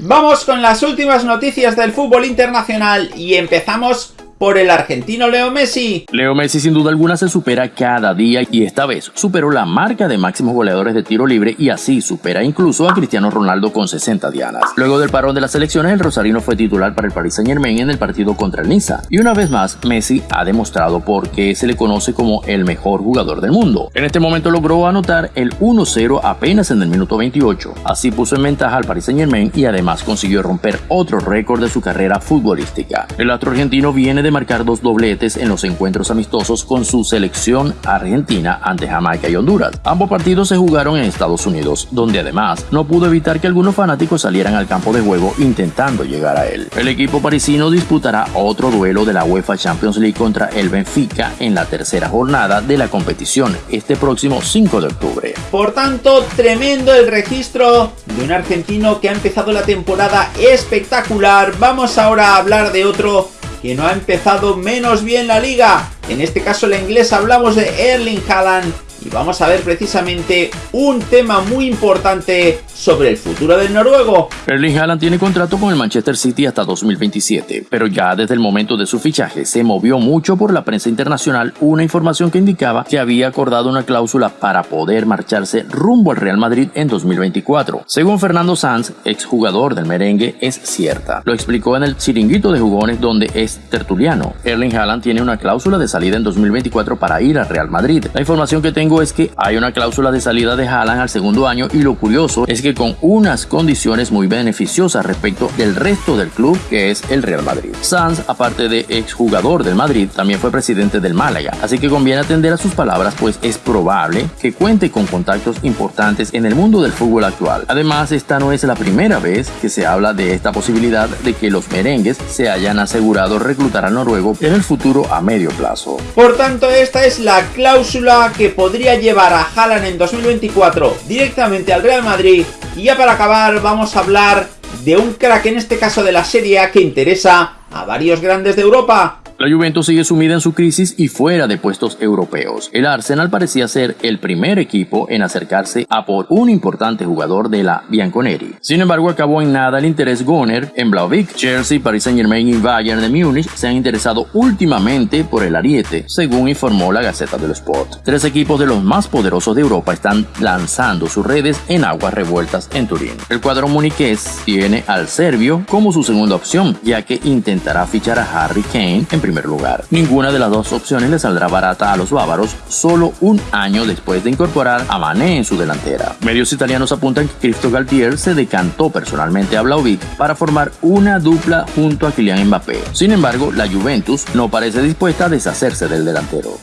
Vamos con las últimas noticias del fútbol internacional y empezamos por el argentino Leo Messi. Leo Messi sin duda alguna se supera cada día y esta vez superó la marca de máximos goleadores de tiro libre y así supera incluso a Cristiano Ronaldo con 60 dianas. Luego del parón de las elecciones el rosarino fue titular para el Paris Saint Germain en el partido contra el Niza y una vez más Messi ha demostrado por qué se le conoce como el mejor jugador del mundo. En este momento logró anotar el 1-0 apenas en el minuto 28, así puso en ventaja al Paris Saint Germain y además consiguió romper otro récord de su carrera futbolística. El astro argentino viene de marcar dos dobletes en los encuentros amistosos con su selección argentina ante Jamaica y Honduras. Ambos partidos se jugaron en Estados Unidos, donde además no pudo evitar que algunos fanáticos salieran al campo de juego intentando llegar a él. El equipo parisino disputará otro duelo de la UEFA Champions League contra el Benfica en la tercera jornada de la competición este próximo 5 de octubre. Por tanto, tremendo el registro de un argentino que ha empezado la temporada espectacular. Vamos ahora a hablar de otro que no ha empezado menos bien la liga. En este caso la inglés hablamos de Erling Haaland y vamos a ver precisamente un tema muy importante sobre el futuro del noruego. Erling Haaland tiene contrato con el Manchester City hasta 2027, pero ya desde el momento de su fichaje se movió mucho por la prensa internacional una información que indicaba que había acordado una cláusula para poder marcharse rumbo al Real Madrid en 2024. Según Fernando Sanz, exjugador del merengue, es cierta. Lo explicó en el chiringuito de jugones donde es tertuliano. Erling Haaland tiene una cláusula de salida en 2024 para ir al Real Madrid. La información que tengo es que hay una cláusula de salida de Haaland al segundo año y lo curioso es que con unas condiciones muy beneficiosas respecto del resto del club que es el Real Madrid. Sanz, aparte de exjugador del Madrid, también fue presidente del Málaga, así que conviene atender a sus palabras pues es probable que cuente con contactos importantes en el mundo del fútbol actual. Además, esta no es la primera vez que se habla de esta posibilidad de que los merengues se hayan asegurado reclutar al noruego en el futuro a medio plazo. Por tanto, esta es la cláusula que podría llevar a Haaland en 2024 directamente al Real Madrid y ya para acabar vamos a hablar de un crack en este caso de la Serie que interesa a varios grandes de Europa. La Juventus sigue sumida en su crisis y fuera de puestos europeos. El Arsenal parecía ser el primer equipo en acercarse a por un importante jugador de la Bianconeri. Sin embargo, acabó en nada el interés Goner en Blauvik. Chelsea, Paris Saint-Germain y Bayern de Múnich se han interesado últimamente por el ariete, según informó la Gaceta del Sport. Tres equipos de los más poderosos de Europa están lanzando sus redes en aguas revueltas en Turín. El cuadro muniqués tiene al serbio como su segunda opción, ya que intentará fichar a Harry Kane en lugar. Ninguna de las dos opciones le saldrá barata a los bávaros solo un año después de incorporar a Mané en su delantera. Medios italianos apuntan que Cristo Galtier se decantó personalmente a Blauvik para formar una dupla junto a Kylian Mbappé. Sin embargo, la Juventus no parece dispuesta a deshacerse del delantero.